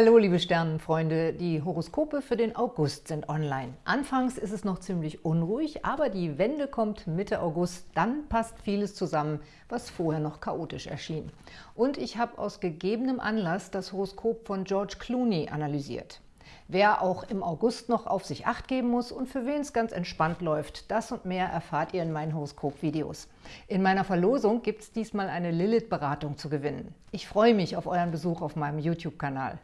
Hallo liebe Sternenfreunde, die Horoskope für den August sind online. Anfangs ist es noch ziemlich unruhig, aber die Wende kommt Mitte August, dann passt vieles zusammen, was vorher noch chaotisch erschien. Und ich habe aus gegebenem Anlass das Horoskop von George Clooney analysiert. Wer auch im August noch auf sich Acht geben muss und für wen es ganz entspannt läuft, das und mehr erfahrt ihr in meinen Horoskop-Videos. In meiner Verlosung gibt es diesmal eine Lilith-Beratung zu gewinnen. Ich freue mich auf euren Besuch auf meinem YouTube-Kanal.